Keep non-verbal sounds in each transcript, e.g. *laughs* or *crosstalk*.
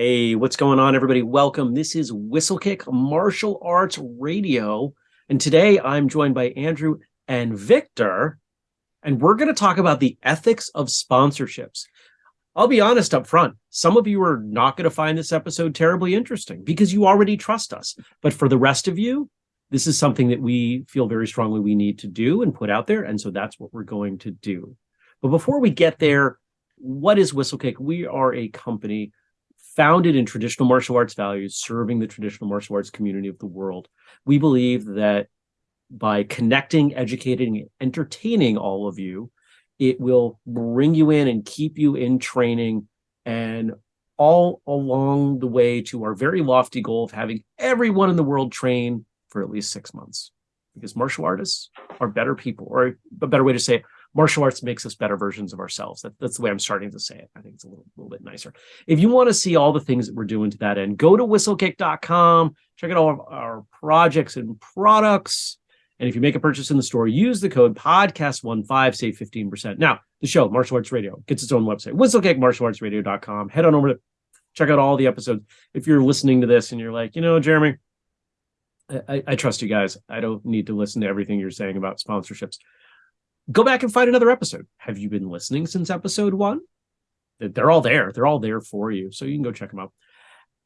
Hey, what's going on, everybody? Welcome. This is Whistlekick Martial Arts Radio. And today I'm joined by Andrew and Victor, and we're going to talk about the ethics of sponsorships. I'll be honest up front, some of you are not going to find this episode terribly interesting because you already trust us. But for the rest of you, this is something that we feel very strongly we need to do and put out there. And so that's what we're going to do. But before we get there, what is Whistlekick? We are a company founded in traditional martial arts values, serving the traditional martial arts community of the world. We believe that by connecting, educating, entertaining all of you, it will bring you in and keep you in training and all along the way to our very lofty goal of having everyone in the world train for at least six months. Because martial artists are better people, or a better way to say it, martial arts makes us better versions of ourselves. That, that's the way I'm starting to say it. I think it's a little, little bit nicer. If you want to see all the things that we're doing to that end, go to whistlekick.com, check out all of our projects and products. And if you make a purchase in the store, use the code podcast15, save 15%. Now, the show, Martial Arts Radio, gets its own website, whistlekickmartialartsradio.com. Head on over to check out all the episodes. If you're listening to this and you're like, you know, Jeremy, I, I trust you guys. I don't need to listen to everything you're saying about sponsorships go back and find another episode. Have you been listening since episode one? They're all there. They're all there for you. So you can go check them out.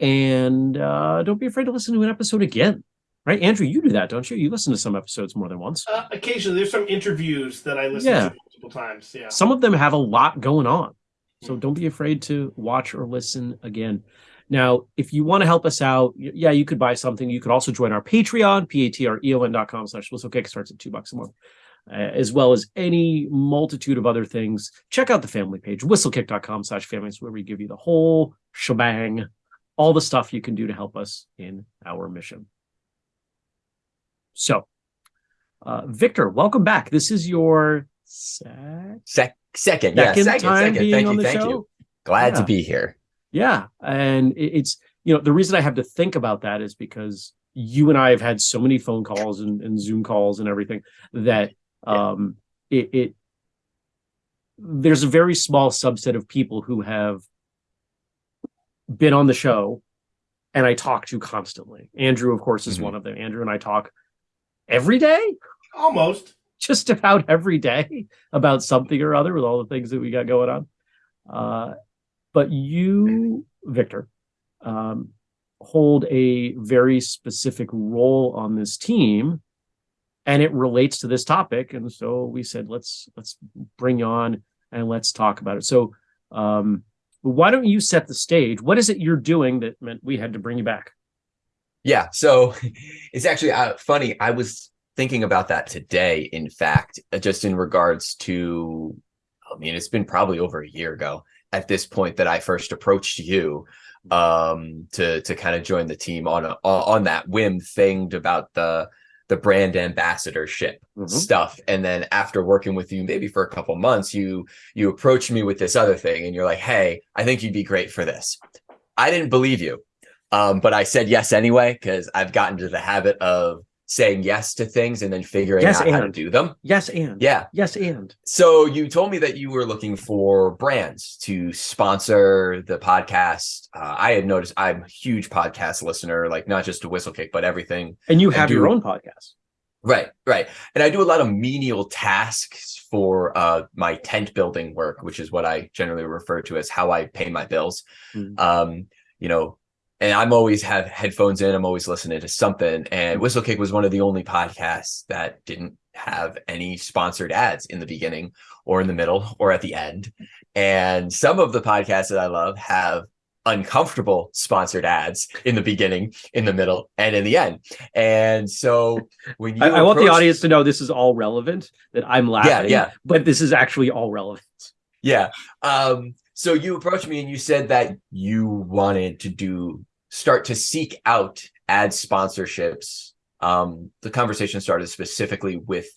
And uh, don't be afraid to listen to an episode again. Right, Andrew, you do that, don't you? You listen to some episodes more than once. Uh, occasionally, there's some interviews that I listen yeah. to multiple times. Yeah, some of them have a lot going on, so don't be afraid to watch or listen again. Now, if you want to help us out, yeah, you could buy something. You could also join our Patreon, p-a-t-r-e-o-n dot com slash whistlekick starts at two bucks a month as well as any multitude of other things. Check out the family page, whistlekick.com slash families, where we give you the whole shebang, all the stuff you can do to help us in our mission. So, uh, Victor, welcome back. This is your sec Sec second, yeah, second, second. Thank you, thank show. you. Glad yeah. to be here. Yeah, and it's you know the reason I have to think about that is because you and I have had so many phone calls and, and Zoom calls and everything that um, it, it there's a very small subset of people who have been on the show and I talk to constantly. Andrew, of course, is mm -hmm. one of them. Andrew and I talk every day, almost just about every day about something or other with all the things that we got going on. Uh, but you, Victor, um, hold a very specific role on this team and it relates to this topic. And so we said, let's let's bring you on and let's talk about it. So um, why don't you set the stage? What is it you're doing that meant we had to bring you back? Yeah, so *laughs* it's actually uh, funny. I was thinking about that today, in fact, uh, just in regards to, I mean, it's been probably over a year ago at this point that I first approached you um to to kind of join the team on a on that whim thing about the the brand ambassadorship mm -hmm. stuff and then after working with you maybe for a couple months you you approached me with this other thing and you're like hey i think you'd be great for this i didn't believe you um, but i said yes anyway because i've gotten to the habit of saying yes to things and then figuring yes, out and. how to do them. Yes, and. Yeah. Yes, and. So you told me that you were looking for brands to sponsor the podcast. Uh, I had noticed I'm a huge podcast listener, like not just to Whistlekick, but everything. And you have do, your own podcast. Right, right. And I do a lot of menial tasks for uh, my tent building work, which is what I generally refer to as how I pay my bills. Mm. Um, you know, and I'm always have headphones in. I'm always listening to something. And Whistlekick was one of the only podcasts that didn't have any sponsored ads in the beginning or in the middle or at the end. And some of the podcasts that I love have uncomfortable sponsored ads in the beginning, in the middle, and in the end. And so when you I, I want the audience to know this is all relevant, that I'm laughing, yeah, yeah. but this is actually all relevant. Yeah. Um, so you approached me and you said that you wanted to do start to seek out ad sponsorships. Um, the conversation started specifically with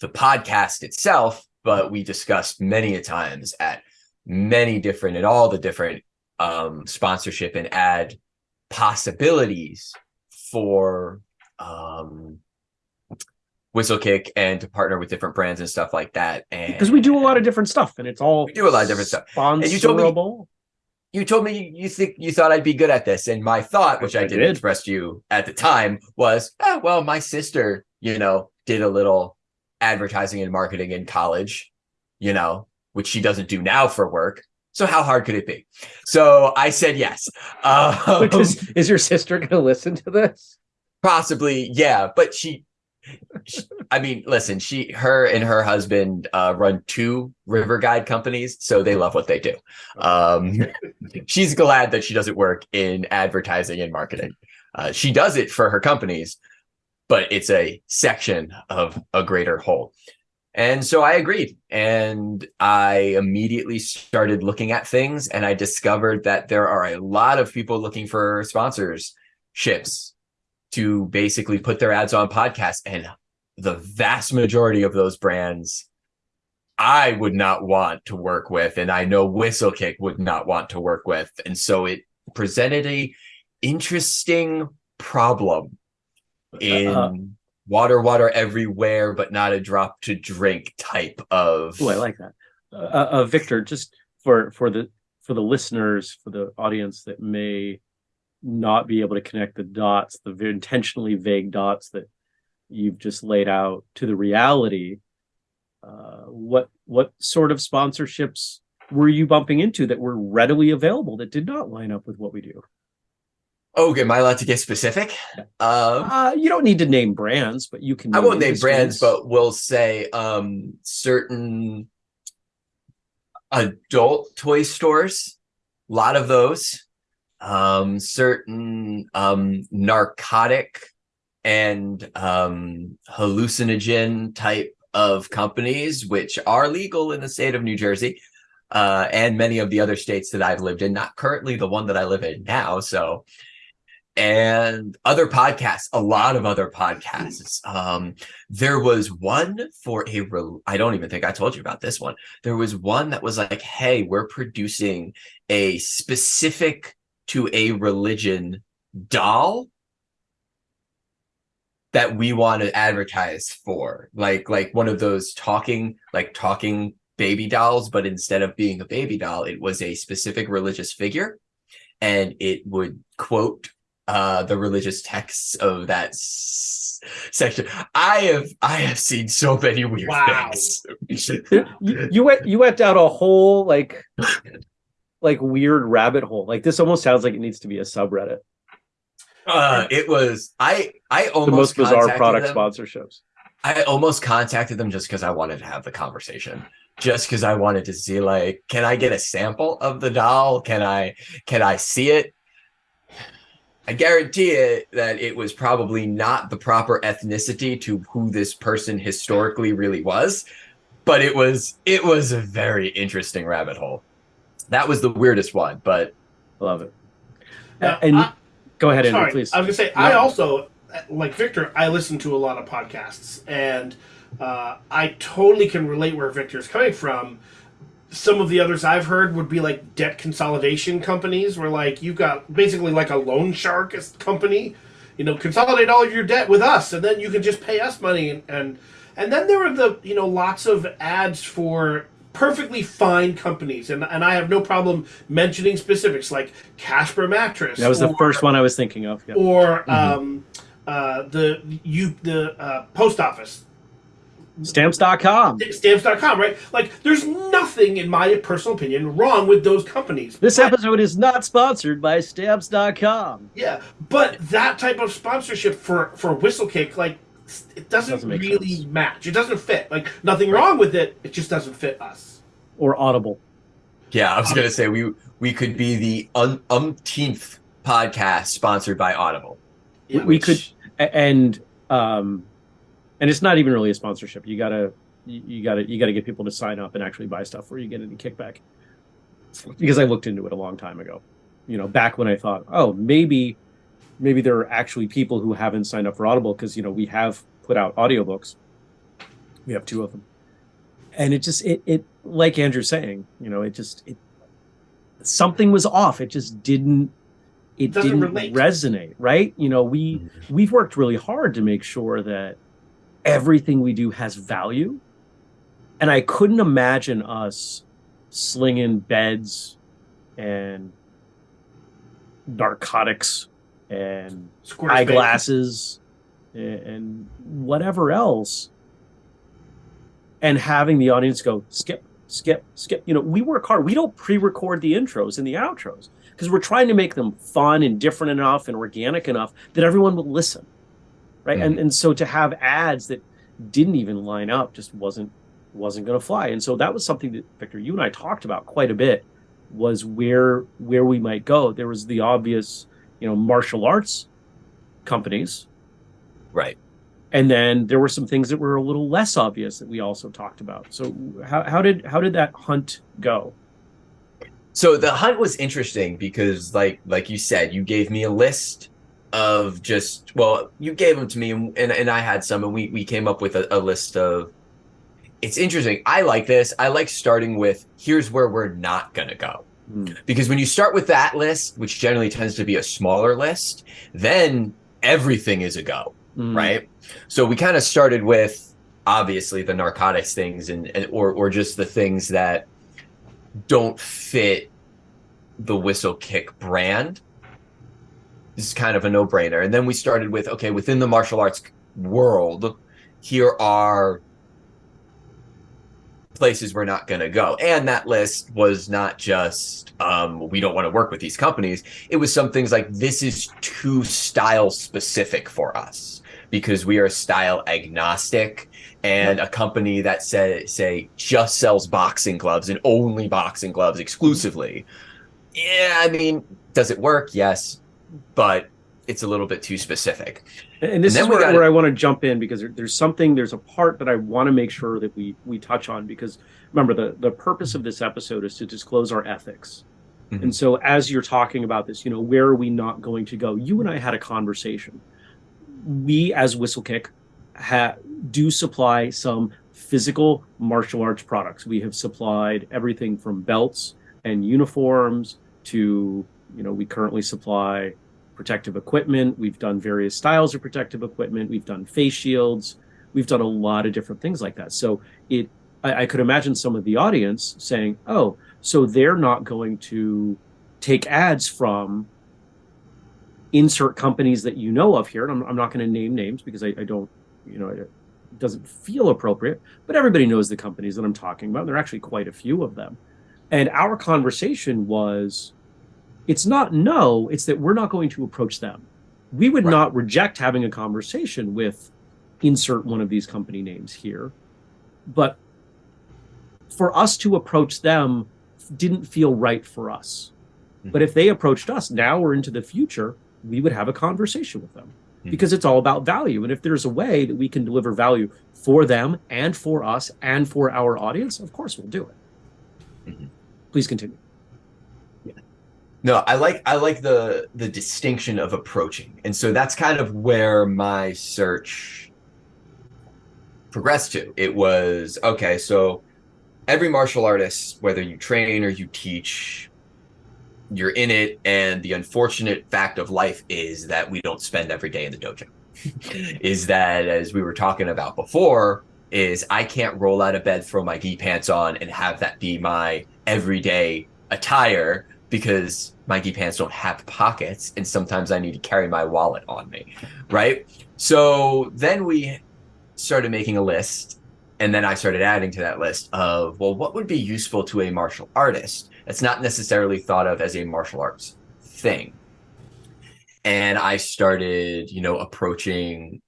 the podcast itself, but we discussed many a times at many different and all the different um, sponsorship and ad possibilities for um, Whistlekick and to partner with different brands and stuff like that. And because we do a lot of different stuff and it's all we do a lot of different stuff. And you told me you told me you think you thought I'd be good at this. And my thought, which I, I did did. express to you at the time, was, oh, well, my sister, you know, did a little advertising and marketing in college, you know, which she doesn't do now for work. So how hard could it be? So I said yes. Um, is, is your sister going to listen to this? possibly, yeah. But she- I mean, listen, she, her, and her husband uh, run two river guide companies, so they love what they do. Um, *laughs* she's glad that she doesn't work in advertising and marketing. Uh, she does it for her companies, but it's a section of a greater whole. And so I agreed. And I immediately started looking at things and I discovered that there are a lot of people looking for sponsorships to basically put their ads on podcasts. And the vast majority of those brands I would not want to work with. And I know Whistlekick would not want to work with. And so it presented a interesting problem in Uh, water, water everywhere, but not a drop to drink type of. Oh, I like that. Uh, uh, Victor, just for for the for the listeners, for the audience that may not be able to connect the dots, the intentionally vague dots that you've just laid out to the reality. Uh, what what sort of sponsorships were you bumping into that were readily available that did not line up with what we do? Okay, am I allowed to get specific? Um, Uh, you don't need to name brands, but you can. I won't name brands, but we'll say um, certain adult toy stores. A lot of those. Um, certain um, narcotic and um, hallucinogen type of companies, which are legal in the state of New Jersey, uh, and many of the other states that I've lived in. Not currently the one that I live in now, so and other podcasts, a lot of other podcasts. Um, there was one for a, I don't even think I told you about this one. There was one that was like, hey, we're producing a specific to a religion doll that we want to advertise for. Like like one of those talking like talking baby dolls but instead of being a baby doll it was a specific religious figure. And it would quote uh the religious texts of that section. I have i have seen so many weird Wow. things. You, you went you went down a whole like like weird rabbit hole. Like this almost sounds like it needs to be a subreddit. uh it was i i almost The most bizarre product them. sponsorships. I almost contacted them just because I wanted to have the conversation. Just because I wanted to see, like, can I get a sample of the doll? Can I can I see it? I guarantee it that it was probably not the proper ethnicity to who this person historically really was, but it was it was a very interesting rabbit hole. That was the weirdest one, but I Love it. Now, and I- go ahead, Andrew, Sorry, please. I was gonna say I also like Victor. I listen to a lot of podcasts, and uh, I totally can relate where Victor's coming from. Some of the others I've heard would be like debt consolidation companies, where like you've got basically like a loan shark as- company. You know, consolidate all of your debt with us, and then you can just pay us money. And and, and then there are the you know lots of ads for perfectly fine companies, and and I have no problem mentioning specifics like Casper mattress. that was the first one I was thinking of. Yeah. or um, uh, the you the uh, post office Stamps.com. stamps.com right like there's nothing in my personal opinion wrong with those companies This But- episode is not sponsored by Stamps.com. yeah but that type of sponsorship for for whistlekick like it doesn't, Doesn't make really sense. match it doesn't fit like nothing wrong with it it just doesn't fit us Or Audible. yeah, I was gonna say we we could be the un- umpteenth podcast sponsored by Audible. Yeah, we which- could and um and it's not even really a sponsorship you gotta you you gotta you gotta get people to sign up and actually buy stuff where you get any kickback because i looked into it a long time ago you know back when i thought oh maybe maybe there are actually people who haven't signed up for audible because you know we have put out audiobooks. We have two of them. And it just it it like andrew's saying you know it just it something was off. It just didn't it Doesn't didn't relate. resonate right? You know we mm-hmm. we've worked really hard to make sure that everything we do has value. And i couldn't imagine us slinging beds and narcotics and Squarespace. eyeglasses and, and whatever else. And having the audience go skip skip skip. You know we work hard. We don't pre-record the intros and the outros because we're trying to make them fun and different enough and organic enough that everyone will listen right? And mm-hmm. and so to have ads that didn't even line up just wasn't wasn't going to fly. And so that was something that victor you and i talked about quite a bit was where where we might go. There was the obvious you know martial arts companies Right. and then there were some things that were a little less obvious that we also talked about so how, how did how did that hunt go So the hunt was interesting because, like, like you said, you gave me a list of just well, you gave them to me, and and, and I had some, and we we came up with a, a list of. It's interesting. I like this. I like starting with here's where we're not gonna go. Hmm. Because when you start with that list, which generally tends to be a smaller list, then everything is a go, Mm. right? So we kind of started with obviously the narcotics things and, and or or just the things that don't fit the whistle kick brand. This is kind of a no-brainer. And then we started with okay, within the martial arts world, here are places we're not going to go. And that list was not just um, we don't want to work with these companies. It was some things like this is too style specific for us because we are style agnostic and a company that say say just sells boxing gloves and only boxing gloves exclusively. Yeah, I mean, does it work? Yes, but it's a little bit too specific. And this And is where, got- where I want to jump in because there, there's something, there's a part that I want to make sure that we we touch on because remember the the purpose of this episode is to disclose our ethics. Mhm. And so as you're talking about this, you know, where are we not going to go? You and I had a conversation. We as Whistlekick ha- do supply some physical martial arts products. We have supplied everything from belts and uniforms to, you know, we currently supply protective equipment. We've done various styles of protective equipment. We've done face shields. We've done a lot of different things like that. So it, I, I could imagine some of the audience saying, "Oh, so they're not going to take ads from insert companies that you know of here." And I'm, I'm not going to name names because I, I don't, you know, it doesn't feel appropriate. But everybody knows the companies that I'm talking about. And There are actually quite a few of them. And our conversation was it's not no, it's that we're not going to approach them. We would Right. not reject having a conversation with insert one of these company names here. But for us to approach them didn't feel right for us. Mhm. But if they approached us now or into the future, we would have a conversation with them Mhm. because it's all about value. And if there's a way that we can deliver value for them and for us and for our audience, of course we'll do it. Mhm. Please continue. No, I like I like the the distinction of approaching. And so that's kind of where my search progressed to. It was okay, so every martial artist, whether you train or you teach, you're in it and the unfortunate fact of life is that we don't spend every day in the dojo. *laughs* is that as we were talking about before, is I can't roll out of bed, throw my gi pants on, and have that be my everyday attire because my pants don't have pockets and sometimes I need to carry my wallet on me, right? So then we started making a list and then I started adding to that list of, well, what would be useful to a martial artist that's not necessarily thought of as a martial arts thing? And I started, you know, approaching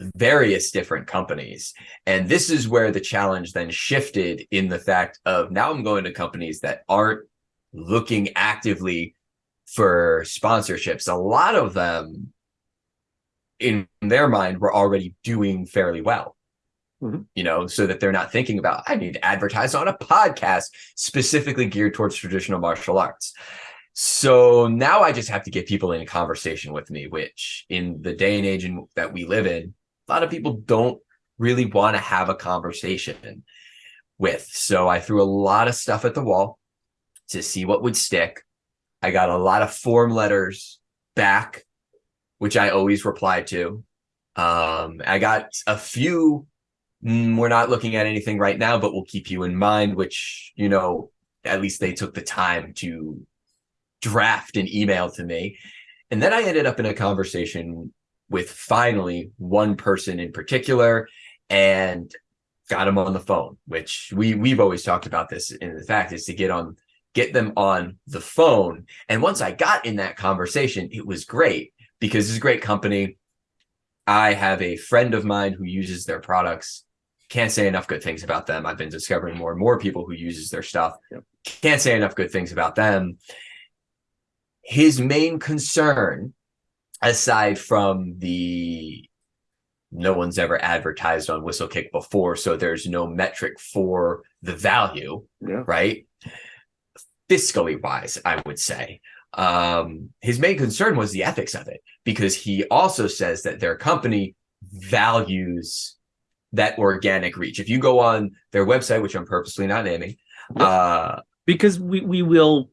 various different companies. And this is where the challenge then shifted in the fact of now I'm going to companies that aren't looking actively for sponsorships. A lot of them, in their mind, were already doing fairly well. Mhm. You know, so that they're not thinking about, I need to advertise on a podcast specifically geared towards traditional martial arts. So now I just have to get people in a conversation with me, which in the day and age in, that we live in, a lot of people don't really want to have a conversation with. So I threw a lot of stuff at the wall to see what would stick. I got a lot of form letters back, which I always reply to. Um, I got a few. "Mm, we're not looking at anything right now, but we'll keep you in mind. Which you know, at least they took the time to draft an email to me. And then I ended up in a conversation with finally one person in particular and got him on the phone, which we we've always talked about this in the fact is to get on get them on the phone. And once I got in that conversation, it was great because it's a great company. I have a friend of mine who uses their products. Can't say enough good things about them. I've been discovering more and more people who uses their stuff. Yep. Can't say enough good things about them. His main concern, aside from the no one's ever advertised on Whistlekick before, so there's no metric for the value, yeah. right? Fiscally wise, I would say. Um, his main concern was the ethics of it because he also says that their company values that organic reach. If you go on their website, which I'm purposely not naming, uh, because we we will,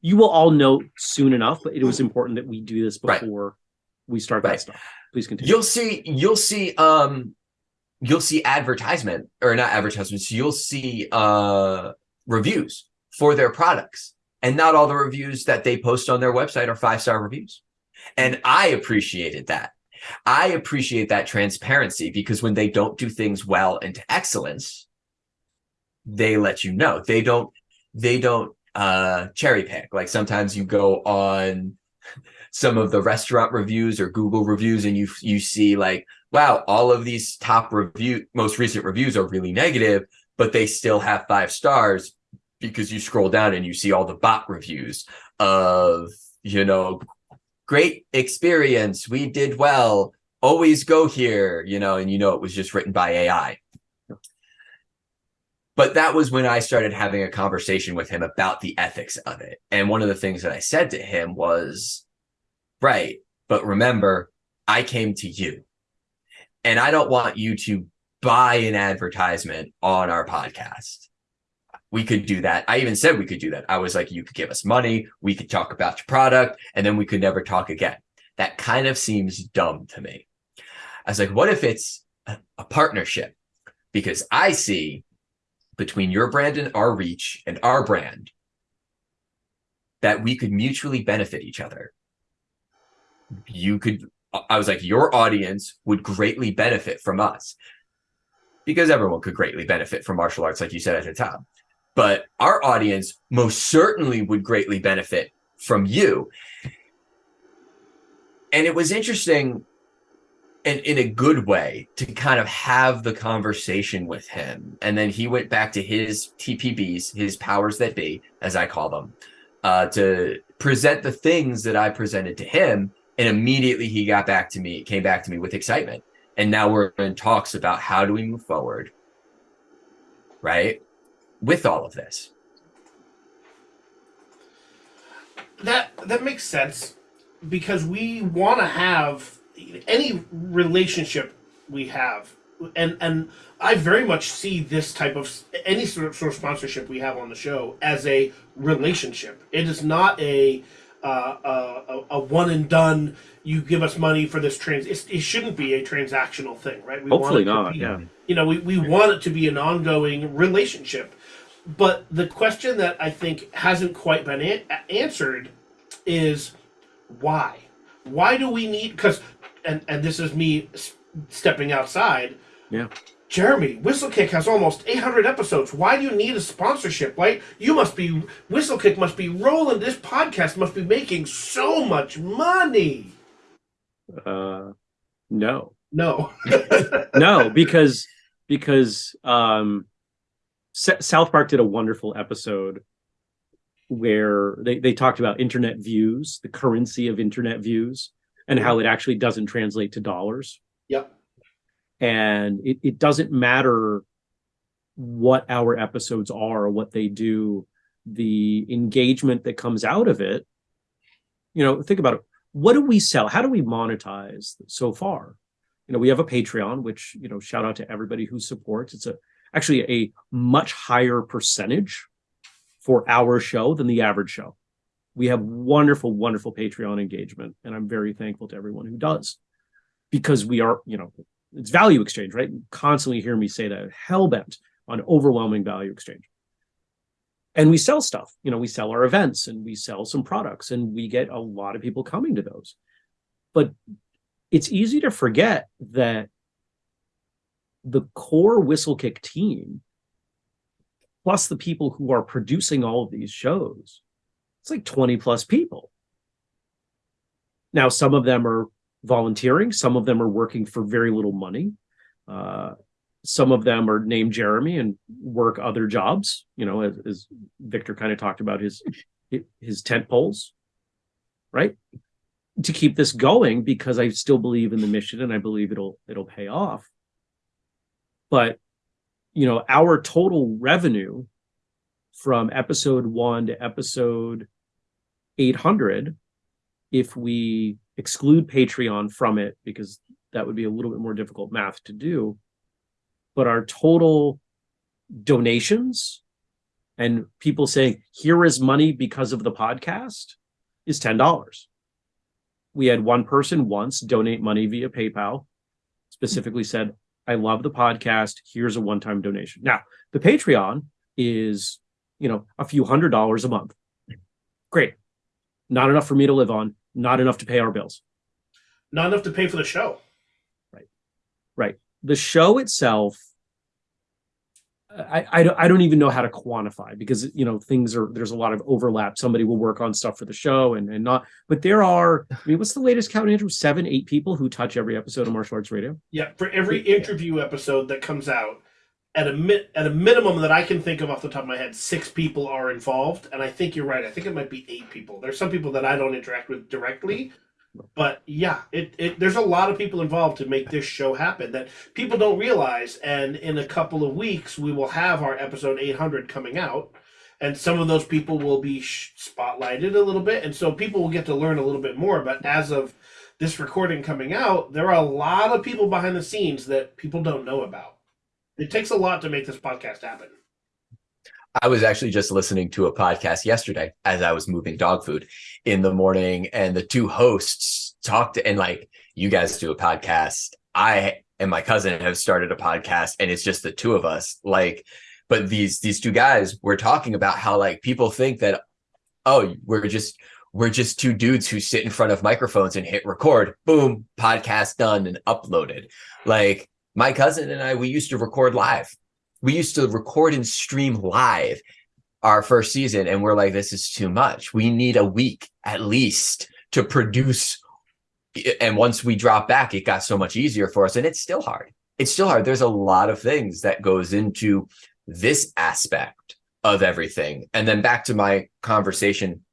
you will all know soon enough. But it was important that we do this before right. we start that stuff. Please continue. You'll see. You'll see. Um, you'll see advertisement or not advertisements. You'll see uh reviews for their products and not all the reviews that they post on their website are five star reviews. And I appreciated that. I appreciate that transparency because when they don't do things well into excellence, they let you know. They don't, they don't uh cherry pick. Like sometimes you go on some of the restaurant reviews or Google reviews and you you see like, wow, all of these top review most recent reviews are really negative, but they still have five stars because you scroll down and you see all the bot reviews of, you know, great experience. We did well. Always go here, you know, and you know, it was just written by AI. But that was when I started having a conversation with him about the ethics of it. And one of the things that I said to him was, right, but remember, I came to you and I don't want you to buy an advertisement on our podcast we could do that. I even said we could do that. I was like, you could give us money, we could talk about your product, and then we could never talk again. That kind of seems dumb to me. I was like, what if it's a, partnership? Because I see between your brand and our reach and our brand that we could mutually benefit each other. You could, I was like, your audience would greatly benefit from us because everyone could greatly benefit from martial arts, like you said at the top but our audience most certainly would greatly benefit from you. And it was interesting and in a good way to kind of have the conversation with him. And then he went back to his TPBs, his powers that be, as I call them, uh, to present the things that I presented to him. And immediately he got back to me, came back to me with excitement. And now we're in talks about how do we move forward, right? With all of this. That that makes sense because we want to have any relationship we have and and I very much see this type of any sort of, sort of sponsorship we have on the show as a relationship. It is not a uh, a, a, one and done. You give us money for this trans. it shouldn't be a transactional thing, right? We Hopefully not. Be, yeah. You know, we, we want it to be an ongoing relationship, but the question that I think hasn't quite been a- answered is why? Why do we need? Because, and and this is me stepping outside. Yeah. Jeremy, Whistlekick has almost 800 episodes. Why do you need a sponsorship? Right? You must be Whistlekick must be rolling. This podcast must be making so much money. Uh, no. No. *laughs* no, because because um S- South Park did a wonderful episode where they, they talked about internet views, the currency of internet views, and how it actually doesn't translate to dollars. Yep. And it, it doesn't matter what our episodes are, what they do, the engagement that comes out of it. You know, think about it. What do we sell? How do we monetize so far? You know, we have a Patreon, which, you know, shout out to everybody who supports. It's a actually a much higher percentage for our show than the average show. We have wonderful, wonderful Patreon engagement, and I'm very thankful to everyone who does because we are, you know, it's value exchange, right? Constantly hear me say that hell bent on overwhelming value exchange. and we sell stuff. You know, we sell our events and we sell some products and we get a lot of people coming to those. But it's easy to forget that the core whistle kick team, plus the people who are producing all of these shows, it's like 20 plus people. Now, some of them are volunteering, some of them are working for very little money. Uh, some of them are named Jeremy and work other jobs, you know, as, as Victor kind of talked about his his tent poles, right? To keep this going because I still believe in the mission and I believe it'll it'll pay off. But you know, our total revenue from episode 1 to episode 800 if we exclude Patreon from it because that would be a little bit more difficult math to do but our total donations and people saying, here is money because of the podcast is $10. We had one person once donate money via PayPal, specifically said, I love the podcast. Here's a one time donation. Now, the Patreon is, you know, a few hundred dollars a month. Great. Not enough for me to live on, not enough to pay our bills. Not enough to pay for the show. Right. Right the show itself I, I, I don't even know how to quantify because you know things are there's a lot of overlap. Somebody will work on stuff for the show and, and not, but there are. I mean, what's the latest count, Andrew? Seven, eight people who touch every episode of Martial Arts Radio. Yeah, for every interview episode that comes out, at a mi- at a minimum that I can think of off the top of my head, six people are involved, and I think you're right. I think it might be eight people. There's some people that I don't interact with directly, but yeah, it, it there's a lot of people involved to make this show happen that people don't realize. And in a couple of weeks, we will have our episode 800 coming out, and some of those people will be spotlighted a little bit, and so people will get to learn a little bit more. But as of this recording coming out, there are a lot of people behind the scenes that people don't know about. It takes a lot to make this podcast happen. I was actually just listening to a podcast yesterday as I was moving dog food in the morning, and the two hosts talked and like, you guys do a podcast. I and my cousin have started a podcast, and it's just the two of us. Like, but these these two guys were talking about how like people think that, oh, we're just we're just two dudes who sit in front of microphones and hit record, boom, podcast done and uploaded. Like my cousin and I, we used to record live we used to record and stream live our first season and we're like this is too much. We need a week at least to produce. And once we drop back it got so much easier for us and it's still hard. It's still hard. There's a lot of things that goes into this aspect of everything. And then back to my conversation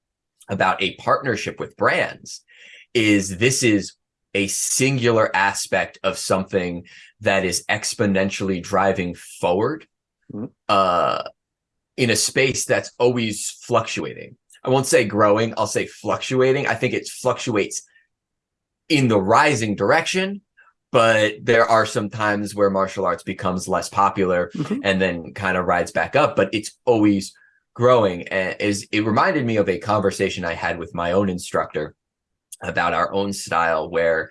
about a partnership with brands is this is a singular aspect of something that is exponentially driving forward mm-hmm. uh, in a space that's always fluctuating. I won't say growing, I'll say fluctuating. I think it fluctuates in the rising direction, but there are some times where martial arts becomes less popular mm-hmm. and then kind of rides back up, but it's always growing. And is it reminded me of a conversation I had with my own instructor about our own style where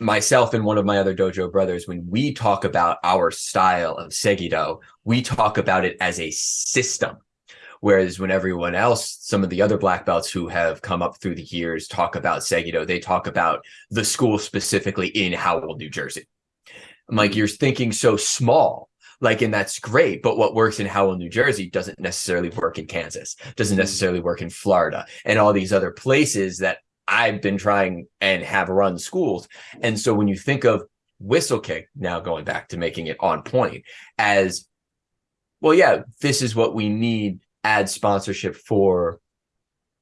myself and one of my other dojo brothers, when we talk about our style of Segido, we talk about it as a system. Whereas when everyone else, some of the other black belts who have come up through the years talk about Segido, they talk about the school specifically in Howell, New Jersey. I'm like, you're thinking so small. Like, and that's great. But what works in Howell, New Jersey doesn't necessarily work in Kansas, doesn't mm-hmm. necessarily work in Florida and all these other places that I've been trying and have run schools. And so when you think of Whistlekick, now going back to making it on point, as well, yeah, this is what we need ad sponsorship for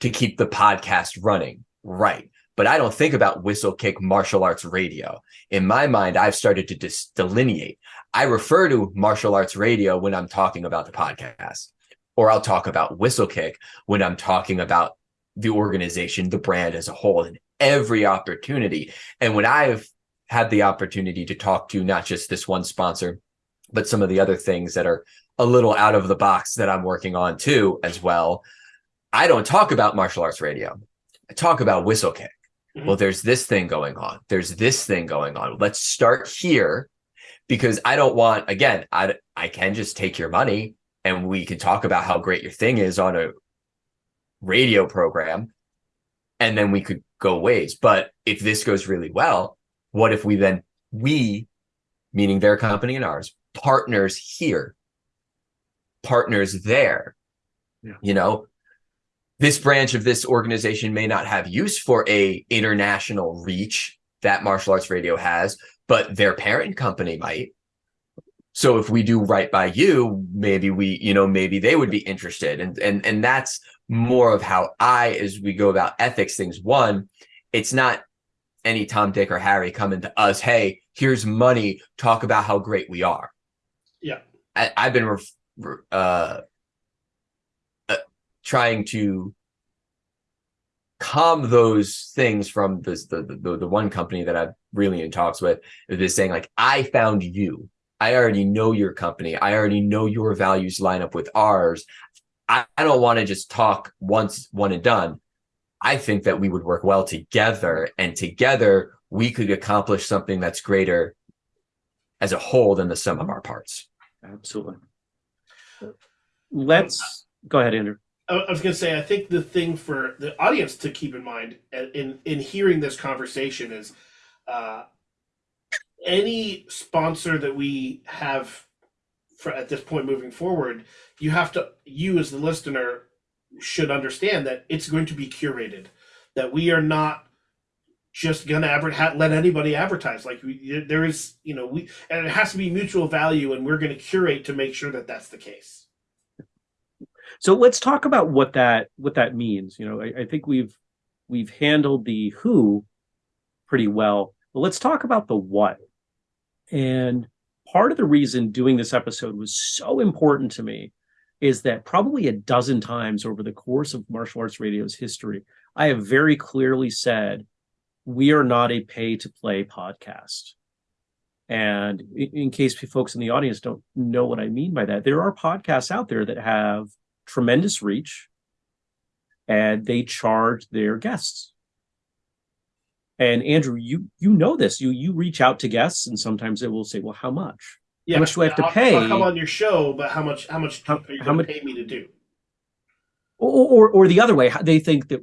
to keep the podcast running. Right. But I don't think about Whistlekick martial arts radio. In my mind, I've started to dis- delineate. I refer to martial arts radio when I'm talking about the podcast, or I'll talk about Whistlekick when I'm talking about the organization, the brand as a whole, and every opportunity. And when I've had the opportunity to talk to not just this one sponsor, but some of the other things that are a little out of the box that I'm working on too, as well, I don't talk about martial arts radio. I talk about Whistlekick. Mm-hmm. Well, there's this thing going on. There's this thing going on. Let's start here because I don't want, again, I, I can just take your money and we can talk about how great your thing is on a radio program and then we could go ways. But if this goes really well, what if we then we, meaning their company and ours, partners here, partners there, yeah. you know, this branch of this organization may not have use for a international reach that martial arts radio has, but their parent company might. So if we do right by you, maybe we, you know, maybe they would be interested. And and and that's more of how I, as we go about ethics things. One, it's not any Tom, Dick, or Harry coming to us, hey, here's money, talk about how great we are. Yeah. I, have been uh, uh, trying to calm those things from this the, the the one company that I'm really in talks with is saying like I found you. I already know your company. I already know your values line up with ours. I, I don't want to just talk once, one and done. I think that we would work well together and together we could accomplish something that's greater as a whole than the sum of our parts. Absolutely. Let's go ahead, Andrew. I was going to say, I think the thing for the audience to keep in mind in in hearing this conversation is, uh, any sponsor that we have for at this point moving forward, you have to you as the listener should understand that it's going to be curated, that we are not just going to ever let anybody advertise. Like we, there is, you know, we and it has to be mutual value, and we're going to curate to make sure that that's the case. So let's talk about what that what that means. You know, I, I think we've we've handled the who pretty well, but let's talk about the what. And part of the reason doing this episode was so important to me is that probably a dozen times over the course of martial arts radio's history, I have very clearly said, we are not a pay to play podcast. And in case folks in the audience don't know what I mean by that, there are podcasts out there that have tremendous reach and they charge their guests. And Andrew, you you know this. You you reach out to guests and sometimes they will say, "Well, how much? Yeah, how much do I have to I'll, pay? I'll come on your show, but how much how much how, are you how much pay me to do?" Or, or or the other way, they think that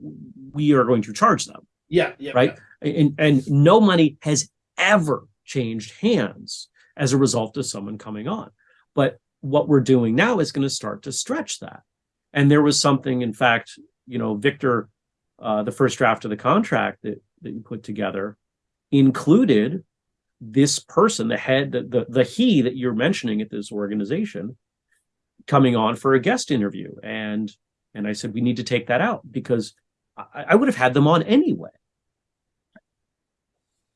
we are going to charge them. Yeah, yeah, right. Yeah. And and no money has ever changed hands as a result of someone coming on. But what we're doing now is going to start to stretch that. And there was something, in fact, you know, Victor, uh, the first draft of the contract that that you put together included this person, the head, the, the, the he that you're mentioning at this organization, coming on for a guest interview. And and I said, we need to take that out because I, I would have had them on anyway.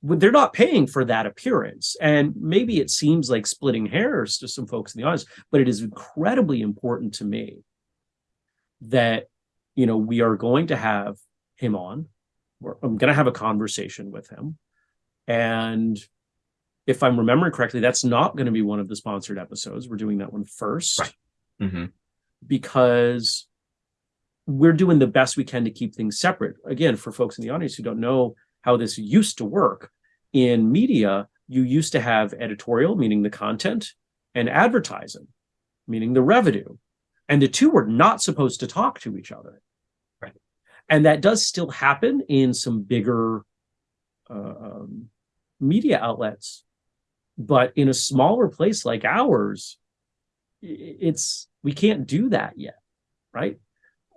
They're not paying for that appearance. And maybe it seems like splitting hairs to some folks in the audience, but it is incredibly important to me that, you know, we are going to have him on I'm going to have a conversation with him. And if I'm remembering correctly, that's not going to be one of the sponsored episodes. We're doing that one first. Right. Mm-hmm. Because we're doing the best we can to keep things separate. Again, for folks in the audience who don't know how this used to work, in media, you used to have editorial, meaning the content, and advertising, meaning the revenue. And the two were not supposed to talk to each other. right And that does still happen in some bigger uh, um, media outlets. But in a smaller place like ours, it's we can't do that yet, right?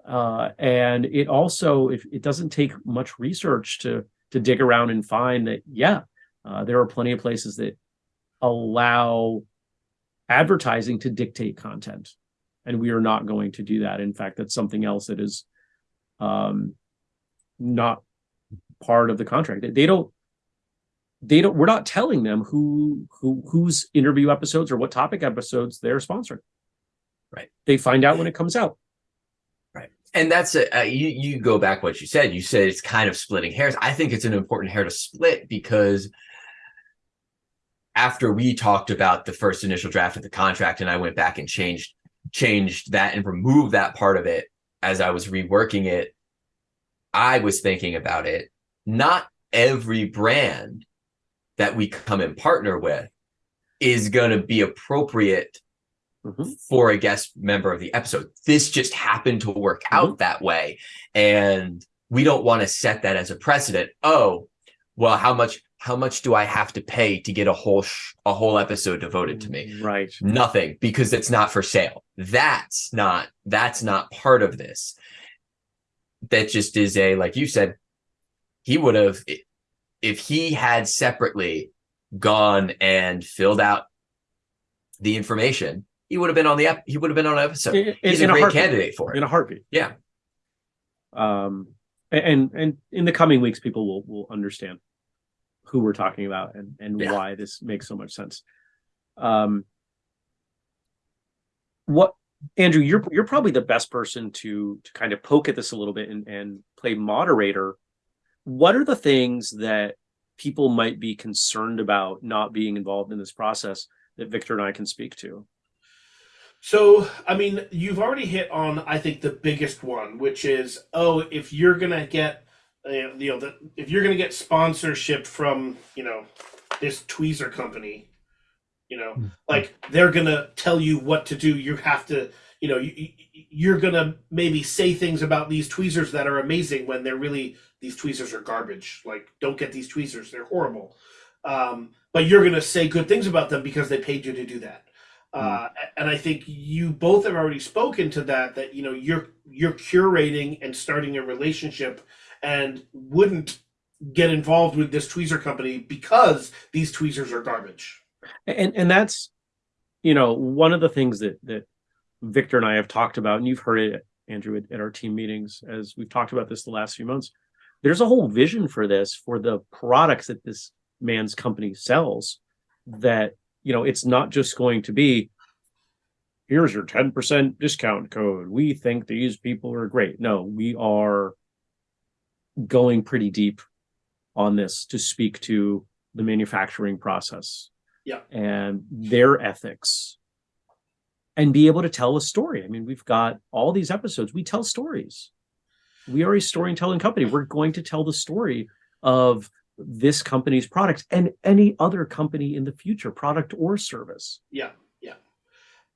Uh, and it also if it doesn't take much research to to dig around and find that yeah, uh, there are plenty of places that allow advertising to dictate content, and we are not going to do that. In fact, that's something else that is um, not part of the contract. They don't they don't we're not telling them who who whose interview episodes or what topic episodes they're sponsoring. Right. They find out when it comes out. Right. And that's a, uh, you you go back what you said. You said it's kind of splitting hairs. I think it's an important hair to split because after we talked about the first initial draft of the contract and I went back and changed changed that and removed that part of it as I was reworking it, I was thinking about it. Not every brand that we come and partner with is going to be appropriate Mhm. for a guest member of the episode. This just happened to work out that way. And we don't want to set that as a precedent. Oh, well, how much how much do I have to pay to get a whole sh- a whole episode devoted to me? Right. Nothing because it's not for sale. That's not that's not part of this. That just is a like you said he would have if he had separately gone and filled out the information, he would have been on the he would have been on an episode. In- He's in a a great heartbeat. candidate for it. In a heartbeat. Yeah. Um, and and in the coming weeks, people will will understand who we're talking about and and Yeah. why this makes so much sense. Um, what Andrew, you're you're probably the best person to to kind of poke at this a little bit and and play moderator. What are the things that people might be concerned about not being involved in this process that Victor and I can speak to? So, I mean, you've already hit on, I think, the biggest one, which is, oh, if you're gonna get, uh, you know, the, if you're gonna get sponsorship from, you know, this tweezer company, you know, like they're gonna tell you what to do. You have to, you know, you, you- you're gonna maybe say things about these tweezers that are amazing when they're really these tweezers are garbage. Like, don't get these tweezers; they're horrible. Um, but you're gonna say good things about them because they paid you to do that. Uh, and I think you both have already spoken to that. That you know you're you're curating and starting a relationship, and wouldn't get involved with this tweezer company because these tweezers are garbage. And and that's you know one of the things that that victor and i have talked about and you've heard it andrew at, at our team meetings as we've talked about this the last few months. There's a whole vision for this for the products that this man's company sells that you know it's not just going to be here's your 10% discount code. We think these people are great. No we are going pretty deep on this to speak to the manufacturing process Yeah. and their ethics and be able to tell a story. I mean, we've got all these episodes, we tell stories. We are a storytelling company. We're going to tell the story of this company's product and any other company in the future, product or service. Yeah, yeah.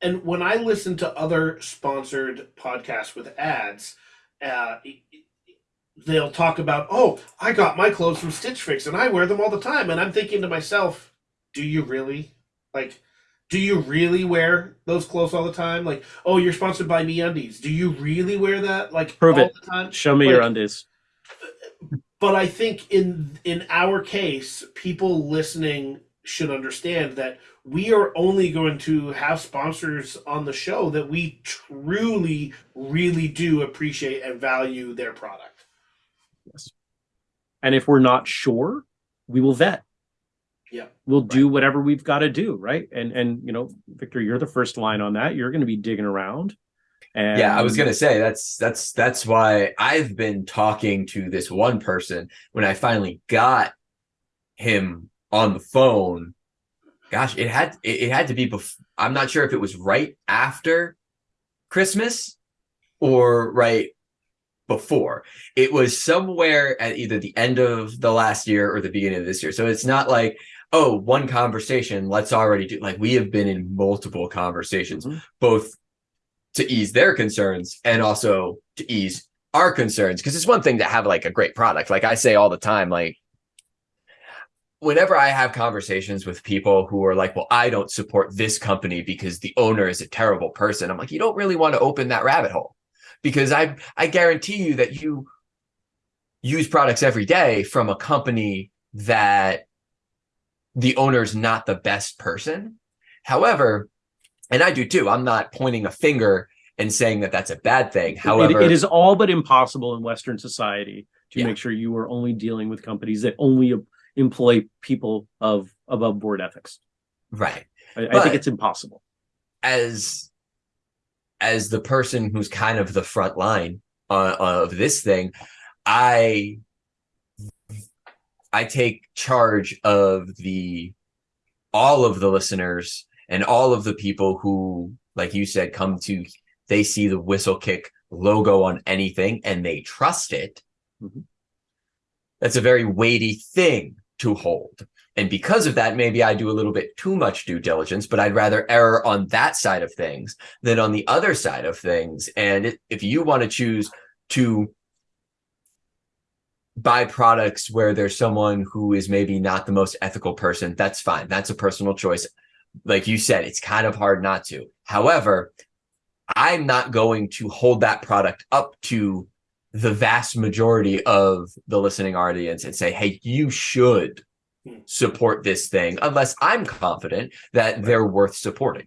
And when I listen to other sponsored podcasts with ads, uh, they'll talk about, "Oh, I got my clothes from Stitch Fix and I wear them all the time." And I'm thinking to myself, "Do you really? Like, do you really wear those clothes all the time? Like, oh, you're sponsored by MeUndies. Do you really wear that like Prove all it. the time?" Show me your undies. but I think in in our case, people listening should understand that we are only going to have sponsors on the show that we truly, really do appreciate and value their product. Yes. And if we're not sure, we will vet. Yeah. We'll do whatever we've got to do, right? And and you know, Victor, you're the first line on that. You're going to be digging around. And yeah, I was gonna say that's that's that's why I've been talking to this one person when I finally got him on the phone. Gosh, it had it, it had to be before. I'm not sure if it was right after Christmas or right before. It was somewhere at either the end of the last year or the beginning of this year. So it's not like oh one conversation. Let's already do like we have been in multiple conversations Mhm. both to ease their concerns and also to ease our concerns because it's one thing to have like a great product like i say all the time like whenever i have conversations with people who are like well i don't support this company because the owner is a terrible person i'm like you don't really want to open that rabbit hole because i i guarantee you that you use products every day from a company that the owner's not the best person however and I do too. I'm not pointing a finger and saying that that's a bad thing. It- However, it is all but impossible in Western society to Yeah. make sure you are only dealing with companies that only employ people of above board ethics. right I, I think it's impossible. as as the person who's kind of the front line uh, of this thing, I I take charge of the all of the listeners and all of the people who, like you said, come to they see the Whistlekick logo on anything and they trust it. Mhm. That's a very weighty thing to hold And because of that, maybe I do a little bit too much due diligence, but I'd rather err on that side of things than on the other side of things. And if you want to choose to buy products where there's someone who is maybe not the most ethical person, that's fine. That's a personal choice. Like you said, it's kind of hard not to. However, I'm not going to hold that product up to the vast majority of the listening audience and say, hey, you should hmm. support this thing unless I'm confident that right. they're worth supporting.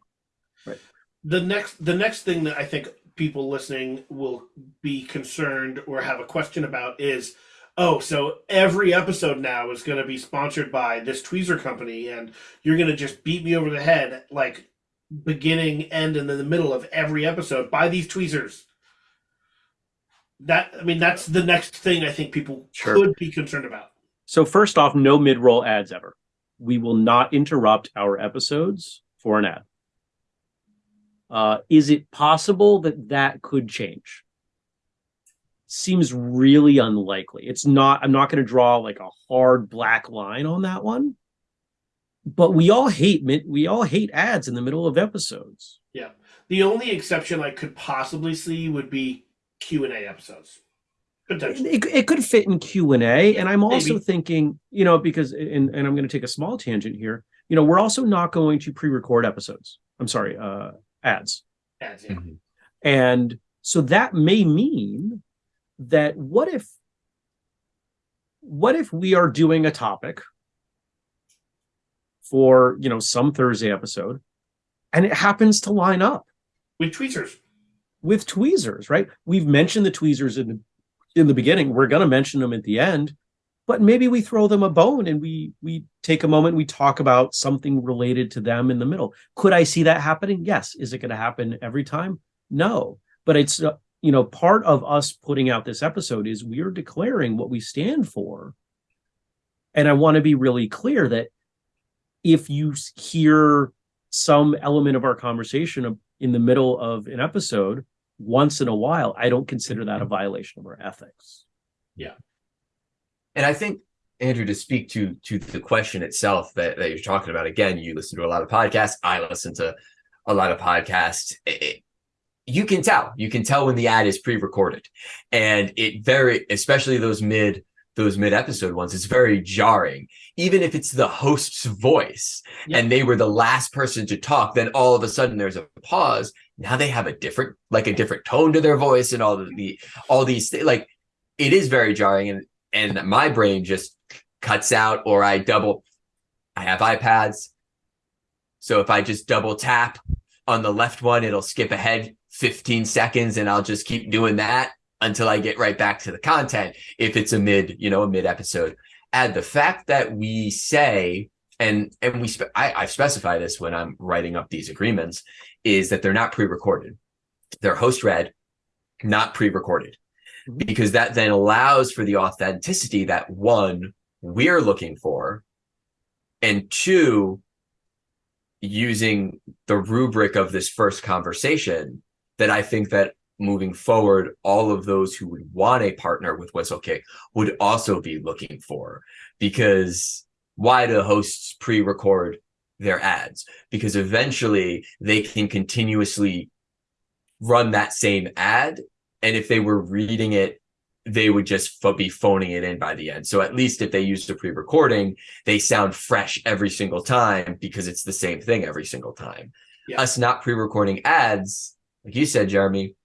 Right. The next the next thing that I think people listening will be concerned or have a question about is oh, so every episode now is going to be sponsored by this tweezer company, and you're going to just beat me over the head like beginning, end, and in the middle of every episode. Buy these tweezers that I mean that's the next thing I think people sure. could be concerned about. So first off, no mid-roll ads ever. We will not interrupt our episodes for an ad. Uh, is it possible that that could change? Seems really unlikely. It's not. I'm not going to draw like a hard black line on that one. But we all hate we all hate ads in the middle of episodes. Yeah. The only exception I could possibly see would be Q and A episodes. It, it could fit in Q and A, and I'm also Maybe. thinking, you know, because and and I'm going to take a small tangent here. You know, we're also not going to pre-record episodes. I'm sorry, uh, ads. Ads, yeah. Mm-hmm. And so that may mean that what if what if we are doing a topic for you know some Thursday episode, and it happens to line up with tweezers with tweezers, right? We've mentioned the tweezers in the, in the beginning. We're going to mention them at the end, but maybe we throw them a bone and we we take a moment. We talk about something related to them in the middle. Could I see that happening? Yes. Is it going to happen every time? No. But it's you know part of us putting out this episode is we are declaring what we stand for, and I want to be really clear that if you hear some element of our conversation in the middle of an episode once in a while, I don't consider that a violation of our ethics. Yeah. And I think Andrew, to speak to to the question itself that, that you're talking about, again, you listen to a lot of podcasts. I listen to a lot of podcasts. It, you can tell. You can tell when the ad is pre-recorded, and it very, especially those mid those mid episode ones, it's very jarring. Even if it's the host's voice and they were the last person to talk, then all of a sudden there's a pause. Now they have a different, like a different tone to their voice and all the, the all these like it is very jarring. And and my brain just cuts out or I double I have iPads. So if I just double tap on the left one, it'll skip ahead 15 seconds and I'll just keep doing that until I get right back to the content. If it's a mid, you know, a mid episode, add the fact that we say, and and we spe- I, I specify this when I'm writing up these agreements, is that they're not pre-recorded. They're host read, not pre-recorded, mm-hmm. because that then allows for the authenticity that one we're looking for, and two, using the rubric of this first conversation that I think that moving forward, all of those who would want a partner with Whistlekick would also be looking for. Because why do hosts pre-record their ads? Because eventually they can continuously run that same ad. And if they were reading it, they would just be phoning it in by the end. So at least if they used a pre-recording, they sound fresh every single time because it's the same thing every single time. Yeah. Us not pre-recording ads, like you said, Jeremy,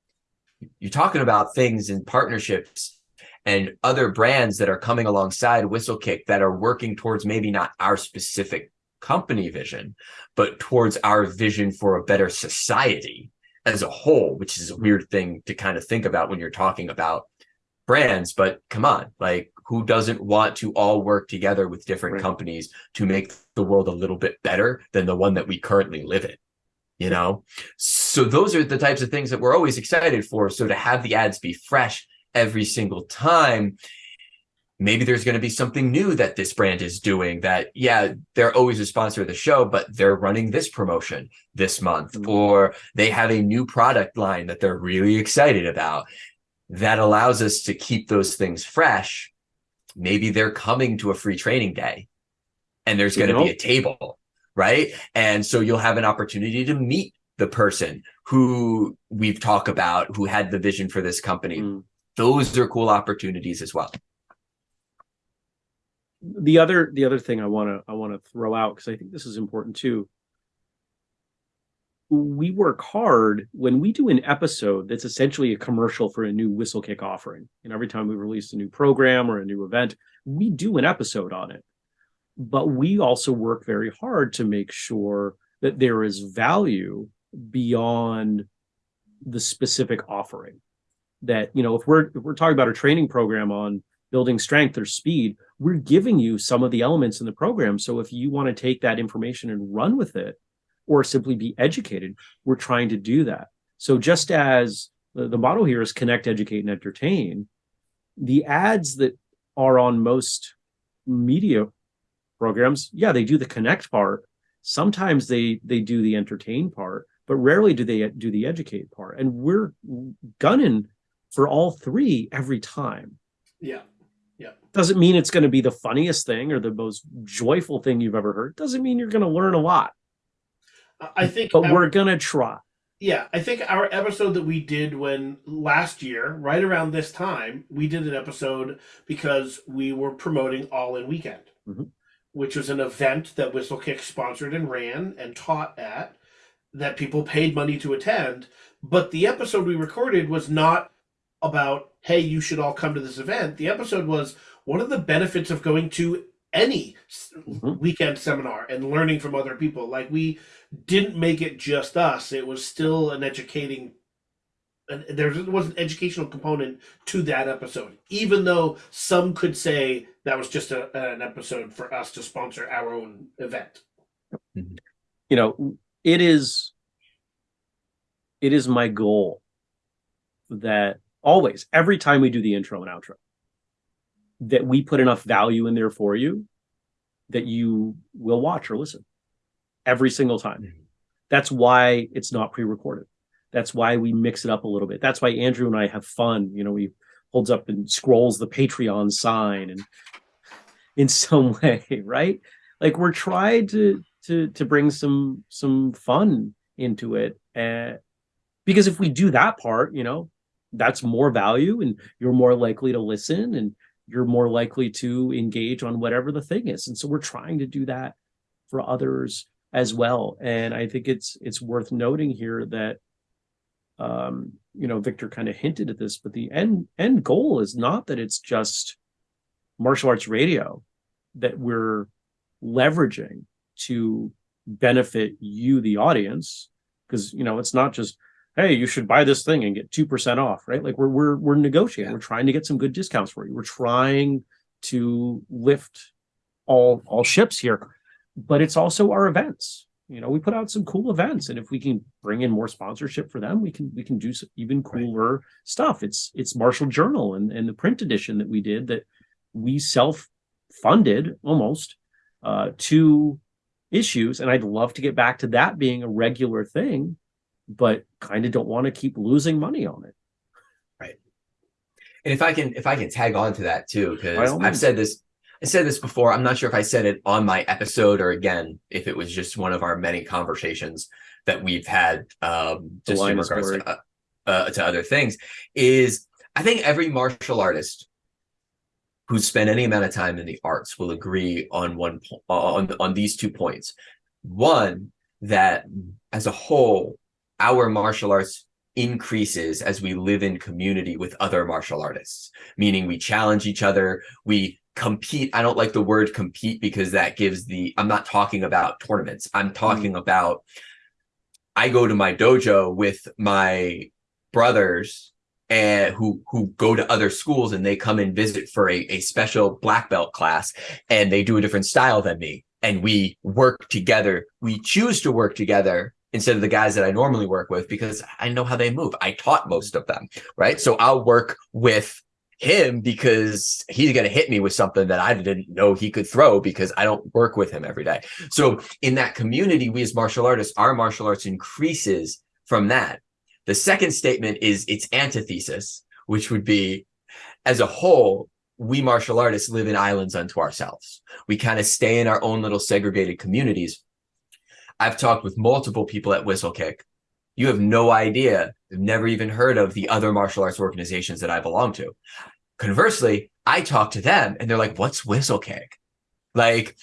you're talking about things in partnerships and other brands that are coming alongside Whistlekick that are working towards maybe not our specific company vision, but towards our vision for a better society as a whole, which is a weird thing to kind of think about when you're talking about brands. But come on, like who doesn't want to all work together with different right. companies to make the world a little bit better than the one that we currently live in? you know so those are the types of things that we're always excited for so to have the ads be fresh every single time maybe there's going to be something new that this brand is doing that yeah they're always a sponsor of the show but they're running this promotion this month mm-hmm. or they have a new product line that they're really excited about that allows us to keep those things fresh maybe they're coming to a free training day and there's going to be a table, right? And so you'll have an opportunity to meet the person who we've talked about who had the vision for this company. Mm. Those are cool opportunities as well. The other the other thing I want to I want to throw out because I think this is important too. We work hard when we do an episode that's essentially a commercial for a new Whistlekick offering. And every time we release a new program or a new event, we do an episode on it. But we also work very hard to make sure that there is value beyond the specific offering. That you know if we're if we're talking about a training program on building strength or speed we're giving you some of the elements in the program. So if you want to take that information and run with it or simply be educated we're trying to do that. So just as the, the motto here is connect educate and entertain the ads that are on most media programs yeah they do the connect part. Sometimes they they do the entertain part but rarely do they do the educate part. And we're gunning for all three every time. Yeah. Yeah. Doesn't mean it's going to be the funniest thing or the most joyful thing you've ever heard. Doesn't mean you're going to learn a lot. I think But our, we're going to try. Yeah, I think our episode that we did when last year, right around this time, we did an episode because we were promoting All In Weekend, mm-hmm. which was an event that Whistlekick sponsored and ran and taught at that people paid money to attend, but the episode we recorded was not about, hey, you should all come to this event. The episode was what are the benefits of going to any mm-hmm. weekend seminar and learning from other people. Like we didn't make it just us. It was still an educating and there was an educational component to that episode, even though some could say that was just a, an episode for us to sponsor our own event. Mm-hmm. You know, it is it is my goal that always every time we do the intro and outro that we put enough value in there for you that you will watch or listen every single time. Mm-hmm. that's why it's not pre-recorded. That's why we mix it up a little bit. That's why andrew and i have fun. You know he holds up and scrolls the patreon sign and in some *laughs* way right? Like we're trying to to to bring some some fun into it. And because if we do that part you know that's more value and you're more likely to listen and you're more likely to engage on whatever the thing is. And so we're trying to do that for others as well. And i think it's it's worth noting here that um you know victor kind of hinted at this but the end end goal is not that it's just martial arts radio that we're leveraging to benefit you, the audience, because you know it's not just hey, you should buy this thing and get two percent off, right? Like we're we're we're negotiating, yeah. we're trying to get some good discounts for you. We're trying to lift all all ships here, but it's also our events. You know, we put out some cool events, and if we can bring in more sponsorship for them, we can we can do even cooler right. stuff. It's it's Martial Journal and and the print edition that we did that we self funded almost uh, to issues. And I'd love to get back to that being a regular thing, but kind of don't want to keep losing money on it. Right. And if I can, if I can tag on to that too, because I've said this, I said this before. I'm not sure if I said it on my episode or again, if it was just one of our many conversations that we've had, um, just in regards to, uh, uh, to other things. Is I think every martial artist who spend any amount of time in the arts will agree on one on on these two points. One, that as a whole, our martial arts increases as we live in community with other martial artists, meaning we challenge each other, we compete. I don't like the word compete because that gives the, I'm not talking about tournaments. I'm talking mm. about, I go to my dojo with my brothers and who who go to other schools and they come and visit for a, a special black belt class and they do a different style than me and we work together we choose to work together instead of the guys that i normally work with because i know how they move i taught most of them right so i'll work with him because he's going to hit me with something that I didn't know he could throw because I don't work with him every day. So in that community, we as martial artists, our martial arts increases from that. The second statement is its antithesis, which would be as a whole, we martial artists live in islands unto ourselves. We kind of stay in our own little segregated communities. I've talked with multiple people at Whistlekick. You have no idea, never even heard of the other martial arts organizations that I belong to. Conversely, I talk to them and they're like, what's Whistlekick? Like,